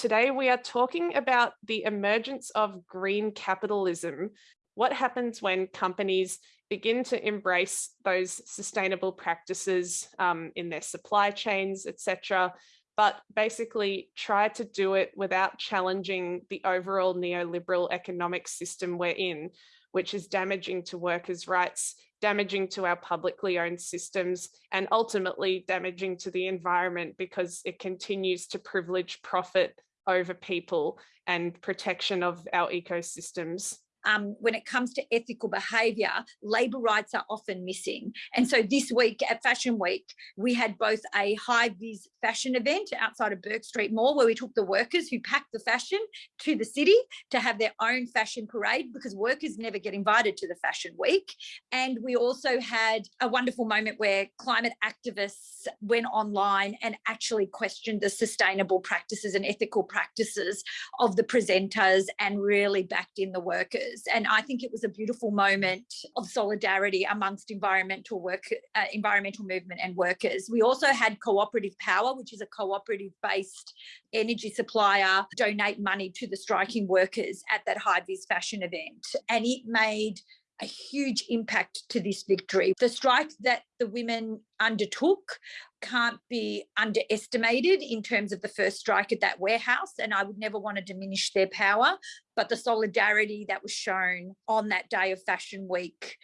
Today, we are talking about the emergence of green capitalism. What happens when companies begin to embrace those sustainable practices um, in their supply chains, etc., but basically try to do it without challenging the overall neoliberal economic system we're in, which is damaging to workers' rights, damaging to our publicly owned systems, and ultimately damaging to the environment because it continues to privilege profit over people and protection of our ecosystems um, when it comes to ethical behaviour, labour rights are often missing. And so this week at Fashion Week, we had both a high vis fashion event outside of Bourke Street Mall where we took the workers who packed the fashion to the city to have their own fashion parade because workers never get invited to the Fashion Week. And we also had a wonderful moment where climate activists went online and actually questioned the sustainable practices and ethical practices of the presenters and really backed in the workers And I think it was a beautiful moment of solidarity amongst environmental work, uh, environmental movement and workers. We also had Cooperative Power, which is a cooperative based energy supplier, donate money to the striking workers at that high vis fashion event. And it made a huge impact to this victory. The strike that the women undertook can't be underestimated in terms of the first strike at that warehouse. And I would never want to diminish their power, but the solidarity that was shown on that day of Fashion Week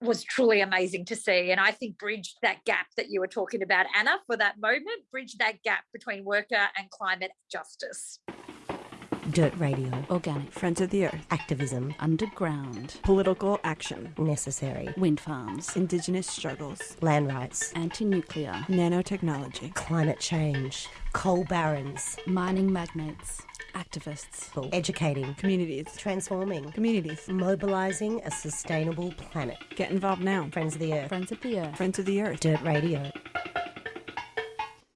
was truly amazing to see. And I think bridged that gap that you were talking about, Anna, for that moment, bridged that gap between worker and climate justice. Dirt Radio. Organic. Friends of the Earth. Activism. Underground. Political action. Necessary. Wind farms. Indigenous struggles. Land rights. Anti nuclear. Nanotechnology. Climate change. Coal barons. Mining magnates. Activists. Educating. Communities. Transforming. Communities. Mobilising a sustainable planet. Get involved now. Friends of the Earth. Friends of the Earth. Friends of the Earth. Dirt Radio.